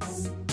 Thanks.